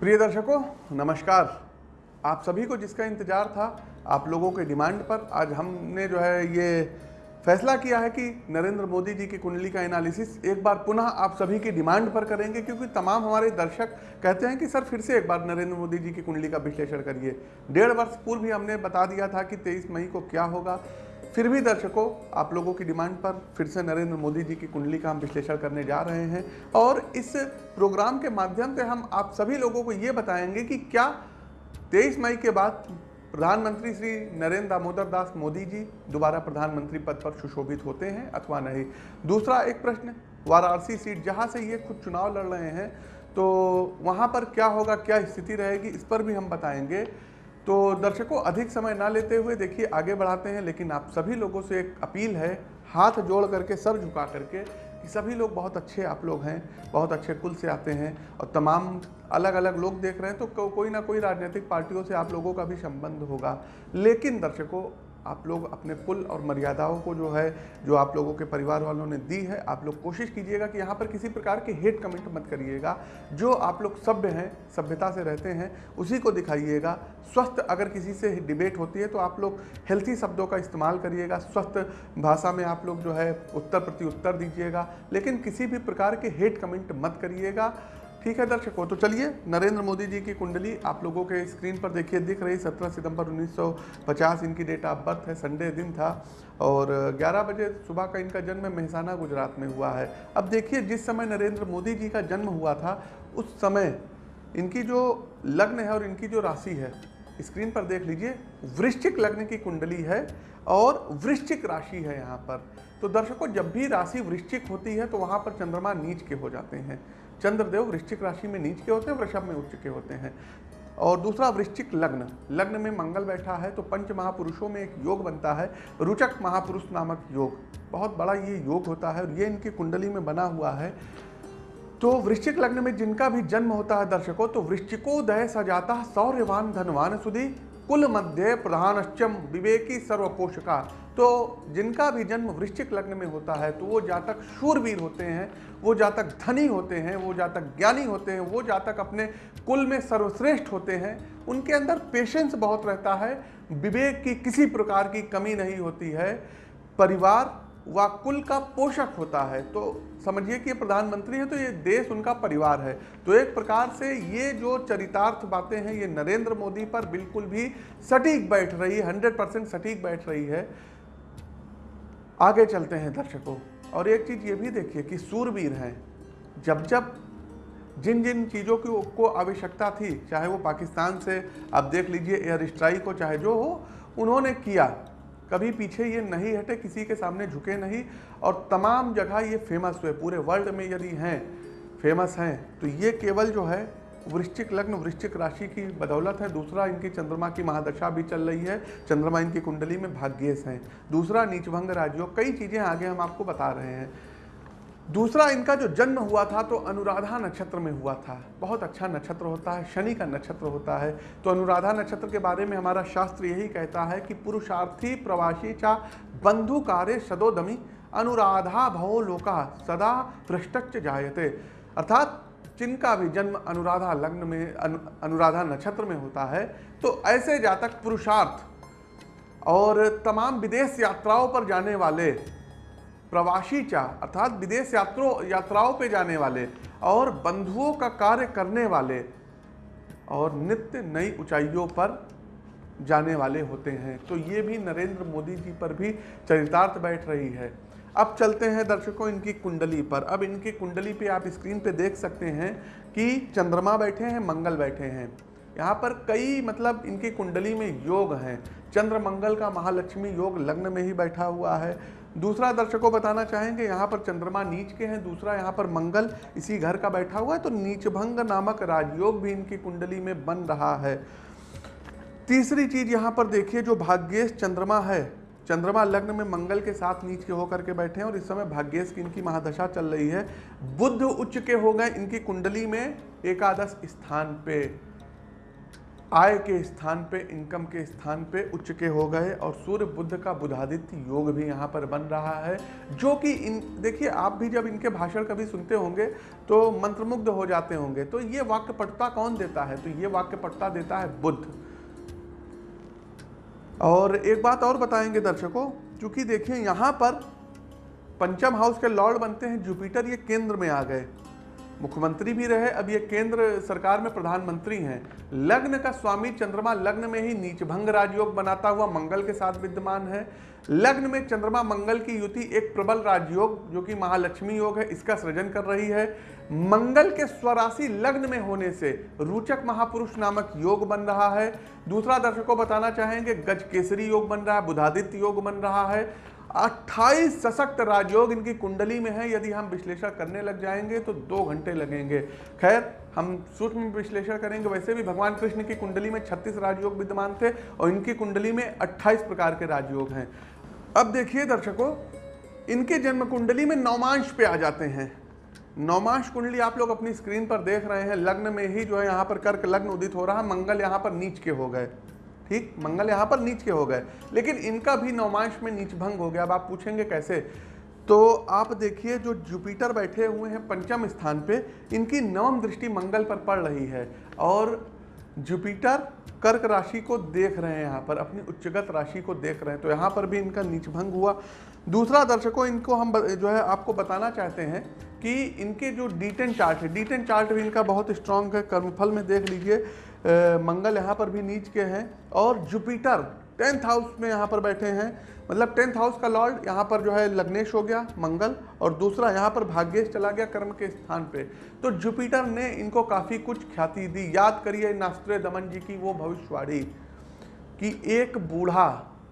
प्रिय दर्शकों, नमस्कार। आप सभी को जिसका इंतज़ार था, आप लोगों के डिमांड पर आज हमने जो है ये फैसला किया है कि नरेंद्र मोदी जी की कुंडली का एनालिसिस एक बार पुनः आप सभी की डिमांड पर करेंगे, क्योंकि तमाम हमारे दर्शक कहते हैं कि, सर, फिर से एक बार नरेंद्र मोदी जी की कुंडली का विश्लेषण करिए। डेढ़ वर्ष पूर्व भी हमने बता दिया था कि तेईस मई को क्या होगा। फिर भी दर्शकों, आप लोगों की डिमांड पर फिर से नरेंद्र मोदी जी की कुंडली का हम विश्लेषण करने जा रहे हैं और इस प्रोग्राम के माध्यम से हम आप सभी लोगों को ये बताएँगे कि क्या तेईस मई के बाद प्रधानमंत्री श्री नरेंद्र दामोदर दास मोदी जी दोबारा प्रधानमंत्री पद पर सुशोभित होते हैं अथवा नहीं? दूसरा एक प्रश्न, वाराणसी सीट जहाँ से ये खुद चुनाव लड़ रहे हैं तो वहाँ पर क्या होगा, क्या स्थिति रहेगी, इस पर भी हम बताएँगे। तो दर्शकों अधिक समय ना लेते हुए देखिए आगे बढ़ाते हैं लेकिन आप सभी लोगों से एक अपील है हाथ जोड़ करके सर झुका करके कि सभी लोग बहुत अच्छे आप लोग हैं बहुत अच्छे कुल से आते हैं और तमाम अलग अलग लोग देख रहे हैं तो को, कोई ना कोई राजनीतिक पार्टियों से आप लोगों का भी संबंध होगा। लेकिन दर्शकों आप लोग अपने पुल और मर्यादाओं को जो है, जो आप लोगों के परिवार वालों ने दी है, आप लोग कोशिश कीजिएगा कि यहाँ पर किसी प्रकार के हेट कमेंट मत करिएगा। जो आप लोग सभ्य हैं, सभ्यता से रहते हैं, उसी को दिखाइएगा। स्वस्थ अगर किसी से डिबेट होती है तो आप लोग हेल्थी शब्दों का इस्तेमाल करिएगा। स्वस्थ भाषा में आप लोग जो है, उत्तर प्रति उत्तर दीजिएगा। लेकिन किसी भी प्रकार के हेट कमेंट मत करिएगा। ठीक है, दर्शकों तो चलिए, नरेंद्र मोदी जी की कुंडली आप लोगों के स्क्रीन पर देखिए, दिख रही 17 सितंबर 1950 इनकी डेट ऑफ़ बर्थ है, संडे दिन था, और 11 बजे सुबह का इनका जन्म मेहसाना, गुजरात में हुआ है। अब देखिए, जिस समय नरेंद्र मोदी जी का जन्म हुआ था, उस समय इनकी जो लग्न है और इनकी जो राशि है, स्क्रीन पर देख लीजिए, वृश्चिक लग्न की कुंडली है और वृश्चिक राशि है यहाँ पर। तो दर्शकों, जब भी राशि वृश्चिक होती है तो वहाँ पर चंद्रमा नीच के हो जाते हैं। चंद्रदेव वृश्चिक राशि में नीच के होते हैं, वृषभ में उच्च के होते हैं। और दूसरा वृश्चिक लग्न। लग्न में मंगल बैठा है तो पंच महापुरुषों में एक योग बनता है, रुचक महापुरुष नामक योग। बहुत बड़ा ये योग होता है और ये इनकी कुंडली में बना हुआ है। तो वृश्चिक लग्न में जिनका भी जन्म होता है दर्शकों तो वृश्चिकोदय सजाता सौर्यवान धनवान सुधी। कुल मध्य प्रधानश्चम विवेकी सर्वपोषका। तो जिनका भी जन्म वृश्चिक लग्न में होता है तो वो जातक शूरवीर होते हैं, वो जातक धनी होते हैं, वो जातक ज्ञानी होते हैं, वो जातक अपने कुल में सर्वश्रेष्ठ होते हैं। उनके अंदर पेशेंस बहुत रहता है, विवेक की किसी प्रकार की कमी नहीं होती है। परिवार व कुल का पोषक होता है। तो समझिए कि प्रधानमंत्री है तो ये देश उनका परिवार है। तो एक प्रकार से ये जो चरितार्थ बातें हैं, ये नरेंद्र मोदी पर बिल्कुल भी सटीक बैठ रही है, हंड्रेड परसेंट सटीक बैठ रही है। आगे चलते हैं दर्शकों, और एक चीज़ ये भी देखिए कि सूरवीर हैं। जब जब जिन जिन चीज़ों की, को आवश्यकता थी, चाहे वो पाकिस्तान से, आप देख लीजिए एयर स्ट्राइक हो, चाहे जो हो, उन्होंने किया। कभी पीछे ये नहीं हटे, किसी के सामने झुके नहीं। और तमाम जगह ये फ़ेमस हुए, पूरे वर्ल्ड में यदि हैं फ़ेमस हैं तो ये केवल जो है, वृश्चिक लग्न, वृश्चिक राशि की बदौलत है। दूसरा इनकी चंद्रमा की महादशा भी चल रही है, चंद्रमा इनकी कुंडली में भाग्येश हैं। दूसरा नीचभंग राजयोग, कई चीज़ें आगे हम आपको बता रहे हैं। दूसरा इनका जो जन्म हुआ था तो अनुराधा नक्षत्र में हुआ था। बहुत अच्छा नक्षत्र होता है शनि का नक्षत्र होता है। तो अनुराधा नक्षत्र के बारे में हमारा शास्त्र यही कहता है कि पुरुषार्थी प्रवासी चा बंधु कार्य सदोदमी अनुराधा भवो लोका सदा पृष्ठच जायते। अर्थात जिनका भी जन्म अनुराधा लग्न में अनु, अनुराधा नक्षत्र में होता है तो ऐसे जातक पुरुषार्थ और तमाम विदेश यात्राओं पर जाने वाले प्रवासी चा, अर्थात विदेश यात्रों, यात्राओं पे जाने वाले और बंधुओं का कार्य करने वाले और नित्य नई ऊंचाइयों पर जाने वाले होते हैं। तो ये भी नरेंद्र मोदी जी पर भी चरितार्थ बैठ रही है। अब चलते हैं दर्शकों इनकी कुंडली पर। अब इनकी कुंडली पे आप स्क्रीन पे देख सकते हैं कि चंद्रमा बैठे हैं, मंगल बैठे हैं। यहाँ पर कई मतलब इनकी कुंडली में योग हैं। चंद्र मंगल का महालक्ष्मी योग लग्न में ही बैठा हुआ है। दूसरा दर्शकों बताना चाहेंगे, यहाँ पर चंद्रमा नीच के हैं, दूसरा यहाँ पर मंगल इसी घर का बैठा हुआ है तो नीचभंग नामक राजयोग भी इनकी कुंडली में बन रहा है। तीसरी चीज़ यहाँ पर देखिए, जो भाग्येश चंद्रमा है, चंद्रमा लग्न में मंगल के साथ नीच के होकर के बैठे हैं और इस समय भाग्येश की इनकी महादशा चल रही है। बुद्ध उच्च के हो गए, इनकी कुंडली में एकादश स्थान पे। आय के स्थान पे, इनकम के स्थान पे उच्च के हो गए और सूर्य बुद्ध का बुधादित्य योग भी यहाँ पर बन रहा है, जो कि इन, देखिए, आप भी जब इनके भाषण कभी सुनते होंगे तो मंत्रमुग्ध हो जाते होंगे तो ये वाक्य पटता कौन देता है? तो ये वाक्य पटता देता है बुद्ध। और एक बात और बताएँगे दर्शकों, क्योंकि देखिए, यहाँ पर पंचम हाउस के लॉर्ड बनते हैं, जुपिटर ये केंद्र में आ गए। मुख्यमंत्री भी रहे, अब ये केंद्र सरकार में प्रधानमंत्री हैं। लग्न का स्वामी चंद्रमा लग्न में ही नीचभंग राजयोग बनाता हुआ मंगल के साथ विद्यमान है। लग्न में चंद्रमा मंगल की युति एक प्रबल राजयोग, जो कि महालक्ष्मी योग है, इसका सृजन कर रही है। मंगल के स्वराशि लग्न में होने से रूचक महापुरुष नामक योग बन रहा है। दूसरा दर्शकों बताना चाहेंगे गज केसरी योग बन रहा है, बुधादित्य योग बन रहा है। 28 सशक्त राजयोग इनकी कुंडली में है। यदि हम विश्लेषण करने लग जाएँगे तो दो घंटे लगेंगे। खैर, हम सूक्ष्म विश्लेषण करेंगे। वैसे भी भगवान कृष्ण की कुंडली में 36 राजयोग विद्यमान थे, और इनकी कुंडली में 28 प्रकार के राजयोग हैं। अब देखिए दर्शकों, इनके जन्म कुंडली में नौमांश पे आ जाते हैं। नौमांश कुंडली आप लोग अपनी स्क्रीन पर देख रहे हैं। लग्न में ही जो है, यहाँ पर कर्क लग्न उदित हो रहा मंगल यहाँ पर नीच के हो गए। ठीक? मंगल यहाँ पर नीच के हो गए। लेकिन इनका भी नवमांश में नीच भंग हो गया। अब आप पूछेंगे कैसे? तो आप देखिए, जो जुपिटर बैठे हुए हैं पंचम स्थान पे, इनकी नवम दृष्टि मंगल पर पड़ रही है। और जुपिटर कर्क राशि को देख रहे हैं यहाँ पर, अपनी उच्चगत राशि को देख रहे हैं। तो यहाँ पर भी इनका नीच भंग हुआ। दूसरा दर्शकों, इनको हम जो है आपको बताना चाहते हैं कि इनके जो डी चार्ट है डी चार्ट भी इनका बहुत स्ट्रांग है। कर्मफल में देख लीजिए मंगल यहाँ पर भी नीच के हैं और जुपिटर टेंथ हाउस में यहाँ पर बैठे हैं। मतलब टेंथ हाउस का लॉर्ड यहाँ पर जो है लग्नेश हो गया, मंगल, और दूसरा यहाँ पर भाग्येश चला गया कर्म के स्थान पे। तो जुपिटर ने इनको काफ़ी कुछ ख्याति दी। याद करिए नास्त्र दमन जी की वो भविष्यवाणी कि एक बूढ़ा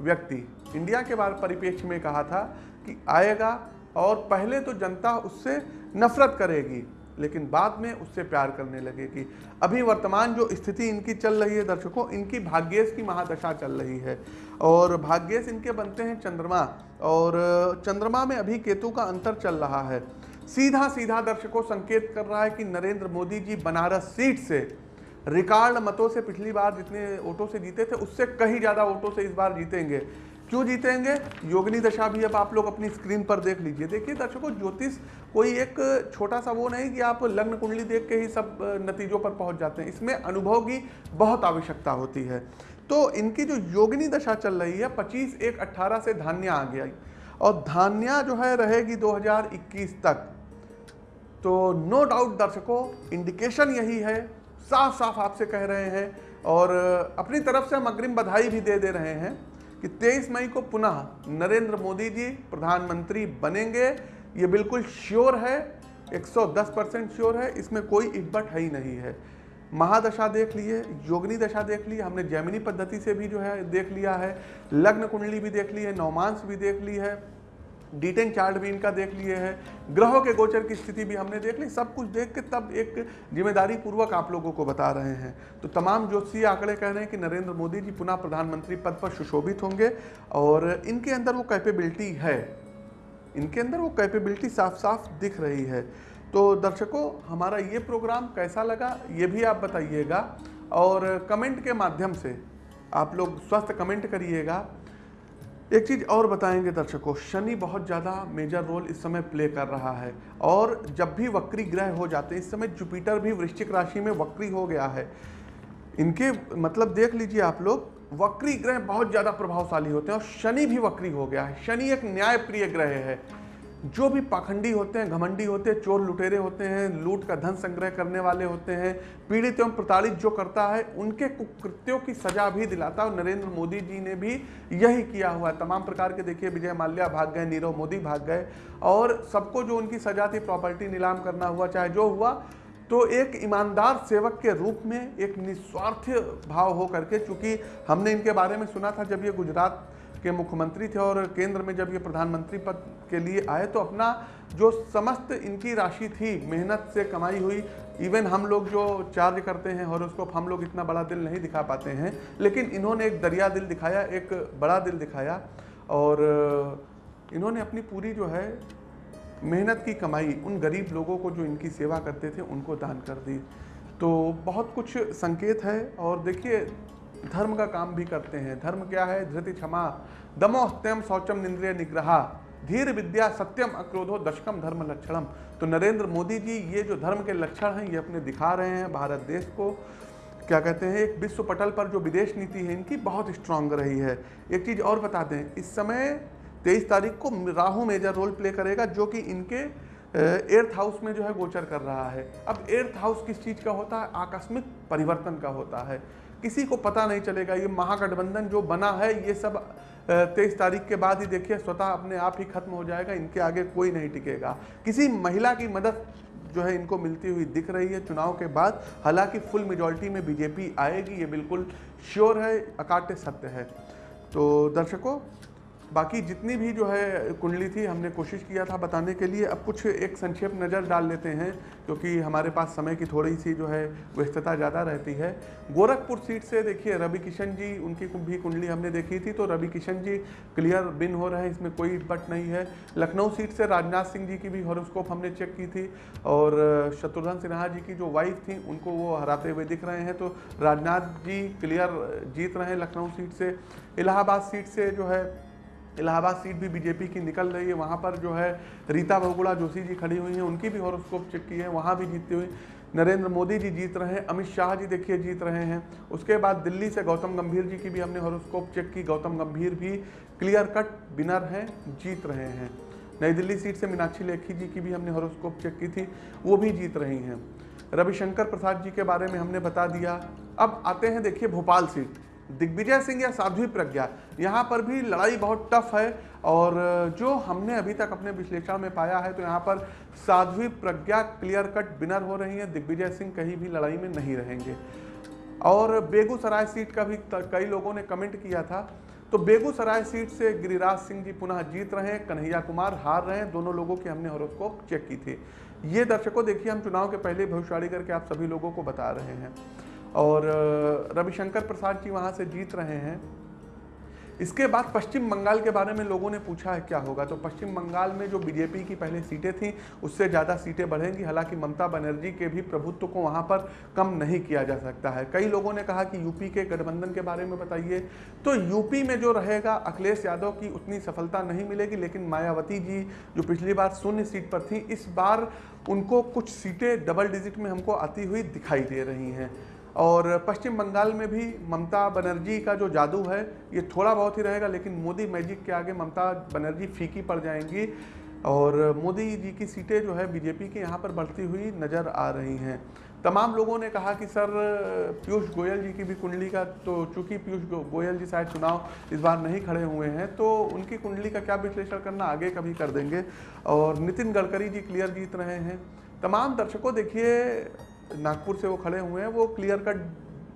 व्यक्ति, इंडिया के बारे परिप्रेक्ष्य में कहा था कि आएगा और पहले तो जनता उससे नफरत करेगी। लेकिन बाद में उससे प्यार करने लगेगी अभी वर्तमान जो स्थिति इनकी चल रही है, दर्शकों, इनकी भाग्येश की महादशा चल रही है। और भाग्येश इनके बनते हैं चंद्रमा और चंद्रमा में अभी केतु का अंतर चल रहा है। सीधा सीधा दर्शकों, संकेत कर रहा है कि नरेंद्र मोदी जी बनारस सीट से रिकॉर्ड मतों से पिछली बार जितने वोटों से जीते थे, उससे कहीं ज़्यादा वोटों से इस बार जीतेंगे। क्यों जीतेंगे? योगिनी दशा भी अब आप लोग अपनी स्क्रीन पर देख लीजिए। देखिए दर्शकों, ज्योतिष कोई एक छोटा सा वो नहीं कि आप लग्न कुंडली देख के ही सब नतीजों पर पहुँच जाते हैं। इसमें अनुभव की बहुत आवश्यकता होती है। तो इनकी जो योगिनी दशा चल रही है, पच्चीस एक अट्ठारह से धान्या आ गया। और धान्या जो है रहेगी 2021 तक। तो नो डाउट दर्शकों इंडिकेशन यही है। साफ़ साफ़ आपसे कह रहे हैं और अपनी तरफ़ से हम अग्रिम बधाई भी दे दे रहे हैं। कि 23 मई को पुनः नरेंद्र मोदी जी प्रधानमंत्री बनेंगे। ये बिल्कुल श्योर है 110 परसेंट श्योर है, इसमें कोई इब्बट है ही नहीं है। महादशा देख लिए, योगनी दशा देख ली, हमने जैमिनी पद्धति से भी जो है देख लिया है, लग्न कुंडली भी देख ली है नौमांस भी देख ली है। डिटेन चार्ट भी इनका देख लिए हैं। ग्रहों के गोचर की स्थिति भी हमने देख ली। सब कुछ देख के तब एक ज़िम्मेदारी पूर्वक आप लोगों को बता रहे हैं। तो तमाम ज्योतिषी आंकड़े कह रहे हैं कि नरेंद्र मोदी जी पुनः प्रधानमंत्री पद पर सुशोभित होंगे और इनके अंदर वो कैपेबिलिटी है। इनके अंदर वो कैपेबिलिटी साफ़ साफ़ दिख रही है। तो दर्शकों, हमारा ये प्रोग्राम कैसा लगा, ये भी आप बताइएगा और कमेंट के माध्यम से आप लोग स्वस्थ कमेंट करिएगा। एक चीज़ और बताएँगे दर्शकों, शनि बहुत ज़्यादा मेजर रोल इस समय प्ले कर रहा है। और जब भी वक्री ग्रह हो जाते हैं, इस समय जुपिटर भी वृश्चिक राशि में वक्री हो गया है। इनके मतलब देख लीजिए आप लोग, वक्री ग्रह बहुत ज़्यादा प्रभावशाली होते हैं और शनि भी वक्री हो गया है। शनि एक न्यायप्रिय ग्रह है। जो भी पाखंडी होते हैं, घमंडी होते हैं, चोर लुटेरे होते हैं, लूट का धन संग्रह करने वाले होते हैं, पीड़ित एवं प्रताड़ित जो करता है, उनके कुकृत्यों की सजा भी दिलाता है। और नरेंद्र मोदी जी ने भी यही किया हुआ है। तमाम प्रकार के देखिए, विजय माल्या भाग गए, नीरव मोदी भाग गए। और सबको जो उनकी सजा थी, प्रॉपर्टी नीलाम करना हुआ, चाहे जो हुआ तो एक ईमानदार सेवक के रूप में एक निस्वार्थ भाव हो करके चूँकि हमने इनके बारे में सुना था जब ये गुजरात के मुख्यमंत्री थे और केंद्र में जब ये प्रधानमंत्री पद के लिए आए तो अपना जो समस्त इनकी राशि थी, मेहनत से कमाई हुई इवन हम लोग जो चार्ज करते हैं हॉरोस्कोप हम लोग इतना बड़ा दिल नहीं दिखा पाते हैं, लेकिन इन्होंने एक दरिया दिल दिखाया, एक बड़ा दिल दिखाया और इन्होंने अपनी पूरी जो है मेहनत की कमाई, उन गरीब लोगों को जो इनकी सेवा करते थे, उनको दान कर दी। तो बहुत कुछ संकेत है और देखिए धर्म का काम भी करते हैं। धर्म क्या है? धृति क्षमा। दमो हत्यम शौचम निंद्रिय निग्रहा। धीर विद्या सत्यम अक्रोधो दशकम धर्म लक्षणम। तो नरेंद्र मोदी जी, ये जो धर्म के लक्षण हैं, ये अपने दिखा रहे हैं भारत देश को। क्या कहते हैं? एक विश्व पटल पर जो विदेश नीति है, इनकी बहुत स्ट्रांग रही है। एक चीज़ और बता दें, इस समय तेईस तारीख को राहु मेजर रोल प्ले करेगा, जो कि इनके एर्थ हाउस में जो है गोचर कर रहा है। अब एर्थ हाउस किस चीज़ का होता है? आकस्मिक परिवर्तन का होता है। किसी को पता नहीं चलेगा, ये महागठबंधन जो बना है, ये सब तेईस तारीख के बाद ही देखिए, स्वतः अपने आप ही खत्म हो जाएगा, इनके आगे कोई नहीं टिकेगा। किसी महिला की मदद जो है, इनको मिलती हुई दिख रही है चुनाव के बाद, हालाँकि फुल मेजोरिटी में बीजेपी आएगी, ये बिल्कुल श्योर है, अकाट्य सत्य है। तो दर्शकों बाकी जितनी भी जो है कुंडली थी, हमने कोशिश किया था बताने के लिए। अब कुछ एक संक्षेप नज़र डाल लेते हैं, क्योंकि हमारे पास समय की थोड़ी सी जो है व्यस्तता ज़्यादा रहती है। गोरखपुर सीट से देखिए रवि किशन जी, उनकी भी कुंडली हमने देखी थी तो रवि किशन जी, क्लियर बिन हो रहे हैं, इसमें कोई बट नहीं है। लखनऊ सीट से राजनाथ सिंह जी की भी हॉरोस्कोप हमने चेक की थी, और शत्रुघ्न सिन्हा जी की जो वाइफ थी, उनको वो हराते हुए दिख रहे हैं। तो राजनाथ जी क्लियर जीत रहे हैं लखनऊ सीट से। इलाहाबाद सीट से जो है इलाहाबाद सीट भी बीजेपी की निकल रही है। वहाँ पर जो है रीता बहुगुड़ा जोशी जी खड़ी हुई हैं। उनकी भी हॉरोस्कोप चेक की है। वहाँ भी जीतती हुई नरेंद्र मोदी जी जीत रहे हैं। अमित शाह जी देखिए जीत रहे हैं। उसके बाद दिल्ली से गौतम गंभीर जी की भी हमने हॉरोस्कोप चेक की। गौतम गंभीर भी क्लियर कट विनर हैं, जीत रहे हैं। नई दिल्ली सीट से मीनाक्षी लेखी जी की भी हमने हॉरोस्कोप चेक की थी। वो भी जीत रही हैं। रविशंकर प्रसाद जी के बारे में हमने बता दिया। अब आते हैं, देखिए, भोपाल सीट। दिग्विजय सिंह या साध्वी प्रज्ञा। यहाँ पर भी लड़ाई बहुत टफ है और जो हमने अभी तक अपने विश्लेषण में पाया है तो यहाँ पर Sadhvi Pragya clear cut winner हो रही है। दिग्विजय सिंह कहीं भी लड़ाई में नहीं रहेंगे। और बेगूसराय सीट का भी कई लोगों ने कमेंट किया था। तो बेगूसराय सीट से गिरिराज सिंह जी पुनः जीत रहे हैं, कन्हैया कुमार हार रहे हैं। दोनों लोगों की हमने हॉरोस्कोप चेक की थी। ये दर्शकों, देखिए, हम चुनाव के पहले भविष्यवाणी करके आप सभी लोगों को बता रहे हैं। और रविशंकर प्रसाद जी वहाँ से जीत रहे हैं। इसके बाद पश्चिम बंगाल के बारे में लोगों ने पूछा है, क्या होगा? तो पश्चिम बंगाल में जो बीजेपी की पहले सीटें थी, उससे ज़्यादा सीटें बढ़ेंगी। हालाँकि ममता बनर्जी के भी प्रभुत्व को वहाँ पर कम नहीं किया जा सकता है। कई लोगों ने कहा कि यूपी के गठबंधन के बारे में बताइए। तो यूपी में जो रहेगा, अखिलेश यादव की उतनी सफलता नहीं मिलेगी, लेकिन मायावती जी, जो पिछली बार शून्य सीट पर थी, इस बार उनको कुछ सीटें डबल डिजिट में हमको आती हुई दिखाई दे रही हैं। और पश्चिम बंगाल में भी ममता बनर्जी का जो जादू है, ये थोड़ा बहुत ही रहेगा, लेकिन मोदी मैजिक के आगे ममता बनर्जी फीकी पड़ जाएँगी। और मोदी जी की सीटें जो है, बीजेपी के यहाँ पर बढ़ती हुई नज़र आ रही हैं। तमाम लोगों ने कहा कि सर, पीयूष गोयल जी की भी कुंडली का तो चूँकि पीयूष गोयल जी शायद चुनाव इस बार नहीं खड़े हुए हैं तो उनकी कुंडली का क्या विश्लेषण करना, आगे कभी कर देंगे। और नितिन गडकरी जी क्लियर जीत रहे हैं। तमाम दर्शकों, देखिए, नागपुर से वो खड़े हुए हैं, वो क्लियर कट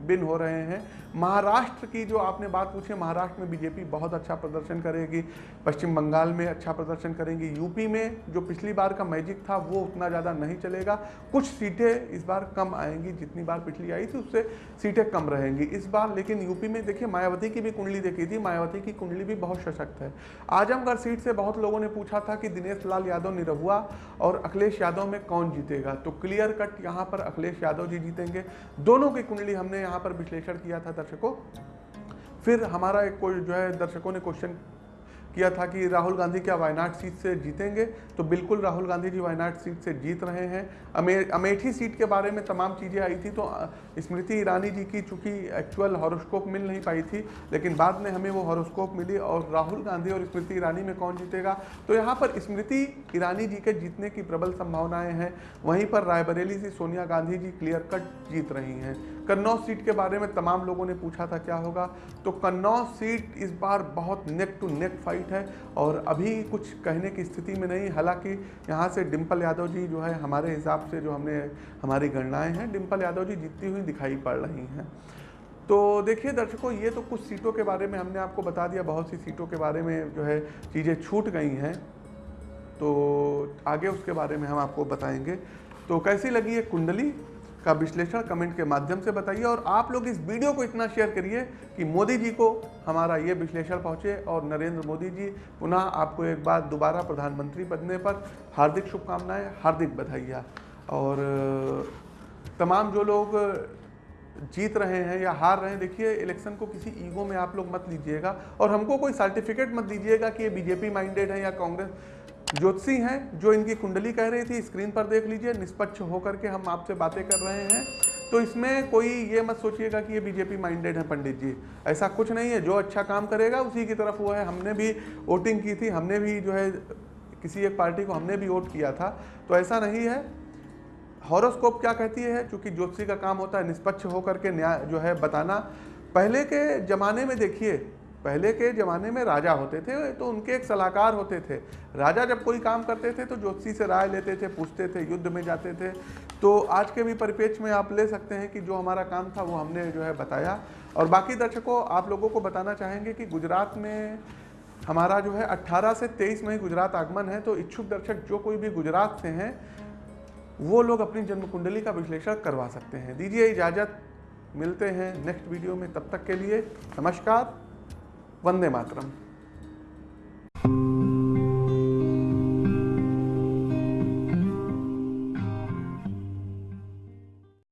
बिन हो रहे हैं। महाराष्ट्र की जो आपने बात पूछी है महाराष्ट्र में बीजेपी बहुत अच्छा प्रदर्शन करेगी, पश्चिम बंगाल में अच्छा प्रदर्शन करेंगी, यूपी में जो पिछली बार का मैजिक था, वो उतना ज़्यादा नहीं चलेगा। कुछ सीटें इस बार कम आएँगी, जितनी बार पिछली आई थी, उससे सीटें कम रहेंगी इस बार। लेकिन यूपी में देखिए, मायावती की भी कुंडली देखी थी, मायावती की कुंडली भी बहुत सशक्त है। आजमगढ़ सीट से बहुत लोगों ने पूछा था कि दिनेश लाल यादव निरहुआ और अखिलेश यादव में कौन जीतेगा? तो क्लियर कट, यहाँ पर अखिलेश यादव जी जीतेंगे। दोनों की कुंडली हमने यहाँ पर विश्लेषण किया था दर्शकों। फिर हमारा एक कोई जो है, दर्शकों ने क्वेश्चन किया था कि राहुल गांधी क्या वायनाड सीट से जीतेंगे? तो बिल्कुल राहुल गांधी जी वायनाड सीट से जीत रहे हैं। अमे, अमेठी सीट के बारे में तमाम चीज़ें आई थी तो स्मृति ईरानी जी की चूँकि एक्चुअल हॉरोस्कोप मिल नहीं पाई थी, लेकिन बाद में हमें वो हॉरोस्कोप मिली और राहुल गांधी और स्मृति ईरानी में कौन जीतेगा? तो यहाँ पर स्मृति ईरानी जी के जीतने की प्रबल संभावनाएँ हैं। वहीं पर रायबरेली से सोनिया गांधी जी क्लियर कट जीत रही हैं। कन्नौज सीट के बारे में तमाम लोगों ने पूछा था क्या होगा। तो कन्नौज सीट इस बार बहुत नेक टू नेक फाइट है और अभी कुछ कहने की स्थिति में नहीं, हालाँकि यहाँ से डिम्पल यादव जी जो है, हमारे हिसाब से जो हमने, हमारी गणनाएँ हैं डिम्पल यादव जी जीतती हुई दिखाई पड़ रही हैं। तो देखिए दर्शकों, ये तो कुछ सीटों के बारे में हमने आपको बता दिया, बहुत सी सीटों के बारे में जो है चीज़ें छूट गई हैं। तो आगे उसके बारे में हम आपको बताएँगे। तो कैसी लगी ये कुंडली? का विश्लेषण कमेंट के माध्यम से बताइए और आप लोग इस वीडियो को इतना शेयर करिए कि मोदी जी को हमारा ये विश्लेषण पहुँचे और नरेंद्र मोदी जी पुनः आपको एक बार दोबारा प्रधानमंत्री बनने पर हार्दिक शुभकामनाएँ, हार्दिक बधाइयाँ। और तमाम जो लोग जीत रहे हैं या हार रहे हैं, देखिए, इलेक्शन को किसी ईगो में आप लोग मत लीजिएगा और हमको कोई सर्टिफिकेट मत दीजिएगा कि ये बीजेपी माइंडेड है या कांग्रेस। ज्योतिषी हैं, जो इनकी कुंडली कह रही थी, स्क्रीन पर देख लीजिए, निष्पक्ष होकर के हम आपसे बातें कर रहे हैं। तो इसमें कोई ये मत सोचिएगा कि ये बीजेपी माइंडेड है पंडित जी। ऐसा कुछ नहीं है, जो अच्छा काम करेगा, उसी की तरफ़ वो है। हमने भी वोटिंग की थी, हमने भी जो है, किसी एक पार्टी को हमने भी वोट किया था। तो ऐसा नहीं है। हॉरोस्कोप क्या कहती है? चूँकि ज्योतिषी का काम होता है निष्पक्ष होकर के न्याय जो है बताना। पहले के ज़माने में देखिए पहले के ज़माने में राजा होते थे तो उनके एक सलाहकार होते थे। राजा जब कोई काम करते थे तो ज्योतिषी से राय लेते थे, पूछते थे, युद्ध में जाते थे। तो आज के भी परिप्रेक्ष्य में आप ले सकते हैं कि जो हमारा काम था, वो हमने जो है बताया। और बाकी दर्शकों, आप लोगों को बताना चाहेंगे कि गुजरात में हमारा जो है 18 से 23 में ही गुजरात आगमन है। तो इच्छुक दर्शक जो कोई भी गुजरात से हैं, वो लोग अपनी जन्म कुंडली का विश्लेषण करवा सकते हैं। दीजिए इजाज़त। मिलते हैं नेक्स्ट वीडियो में। तब तक के लिए नमस्कार। वंदे मातरम।